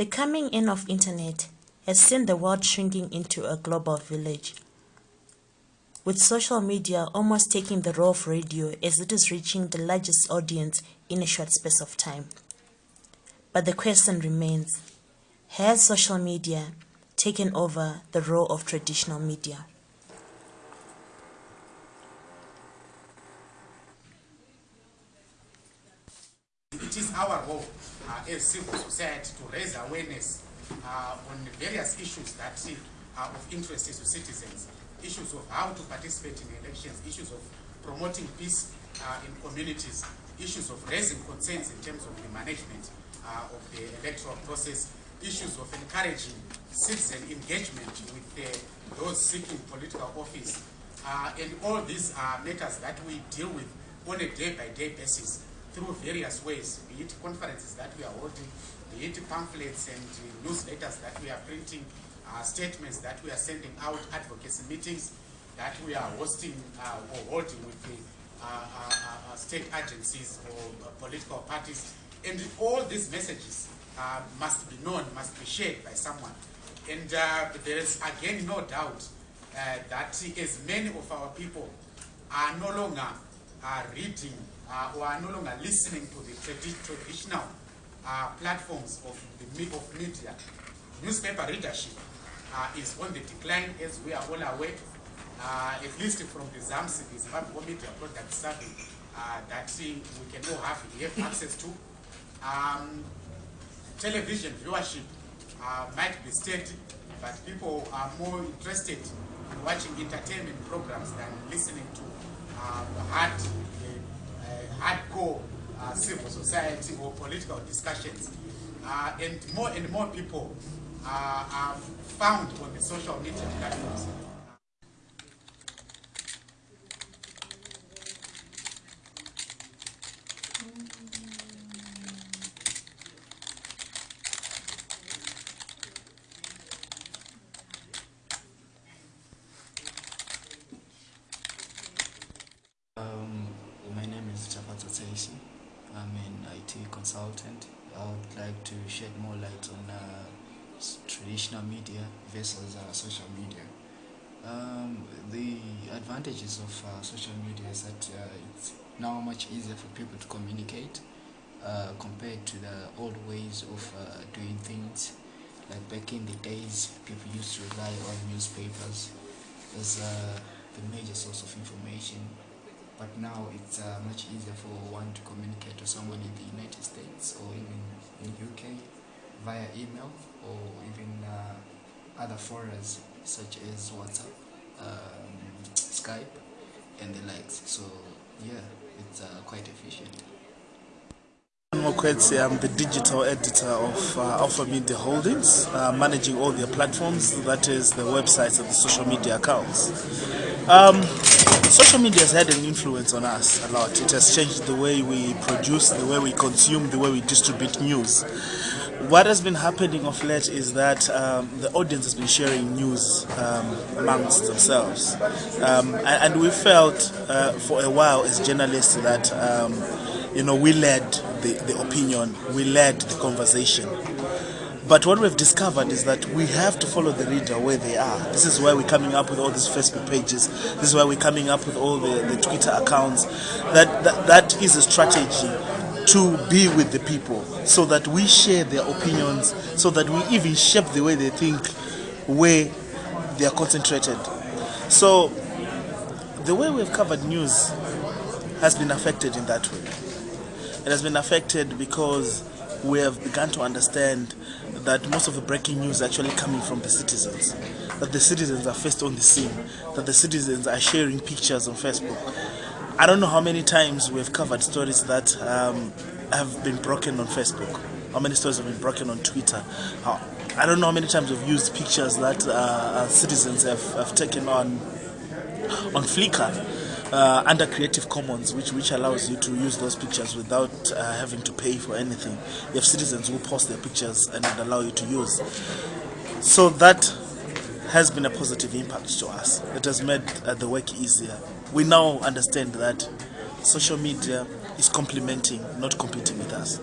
The coming in of internet has seen the world shrinking into a global village, with social media almost taking the role of radio as it is reaching the largest audience in a short space of time. But the question remains, has social media taken over the role of traditional media? It is our role as civil society to raise awareness uh, on various issues that are of interest to citizens, issues of how to participate in elections, issues of promoting peace uh, in communities, issues of raising concerns in terms of the management uh, of the electoral process, issues of encouraging citizen engagement with uh, those seeking political office. Uh, and all these are matters that we deal with on a day-by-day basis through various ways, be it conferences that we are holding, be it pamphlets and uh, newsletters that we are printing, uh, statements that we are sending out, advocacy meetings that we are hosting uh, or holding with the uh, uh, uh, state agencies or political parties. And all these messages must be known, must be shared by someone. And there is again no doubt that as many of our people are no longer reading uh, or are no longer listening to the tradi traditional uh, platforms of the of media, newspaper readership uh, is on the decline, as we are all aware. Uh, at least from the ZAMPS, the Zimbabwe Media Product Survey, uh, that we can all have, have access to. Um, television viewership might be steady, but people are more interested in watching entertainment programs than listening to uh, hard, uh, hardcore uh, civil society or political discussions. Uh, and more and more people uh, are found on the social media platforms. I'm an IT consultant. I would like to shed more light on uh, traditional media versus uh, social media. Um, the advantages of uh, social media is that uh, it's now much easier for people to communicate uh, compared to the old ways of uh, doing things. Like back in the days, people used to rely on newspapers as the major source of information but now it's uh, much easier for one to communicate to someone in the United States or even in UK via email or even uh, other forums such as WhatsApp, um, Skype, and the likes. So yeah, it's uh, quite efficient. Mokwetsi, I'm the digital editor of uh, Alpha Media Holdings, uh, managing all their platforms, that is the websites and the social media accounts. Um, social media has had an influence on us a lot. It has changed the way we produce, the way we consume, the way we distribute news. What has been happening of late is that um, the audience has been sharing news um, amongst themselves. Um, and, and we felt uh, for a while as journalists that um, you know, we led the, the opinion, we led the conversation. But what we've discovered is that we have to follow the reader where they are. This is why we're coming up with all these Facebook pages. This is why we're coming up with all the, the Twitter accounts. That, that that is a strategy to be with the people so that we share their opinions, so that we even shape the way they think, where they are concentrated. So the way we've covered news has been affected in that way. It has been affected because we have begun to understand that most of the breaking news is actually coming from the citizens. That the citizens are first on the scene, that the citizens are sharing pictures on Facebook. I don't know how many times we've covered stories that um, have been broken on Facebook, how many stories have been broken on Twitter. How, I don't know how many times we've used pictures that uh, citizens have, have taken on on Flickr uh, under Creative Commons, which which allows you to use those pictures without uh, having to pay for anything. You have citizens who post their pictures and allow you to use. So that has been a positive impact to us. It has made uh, the work easier. We now understand that social media is complementing, not competing with us.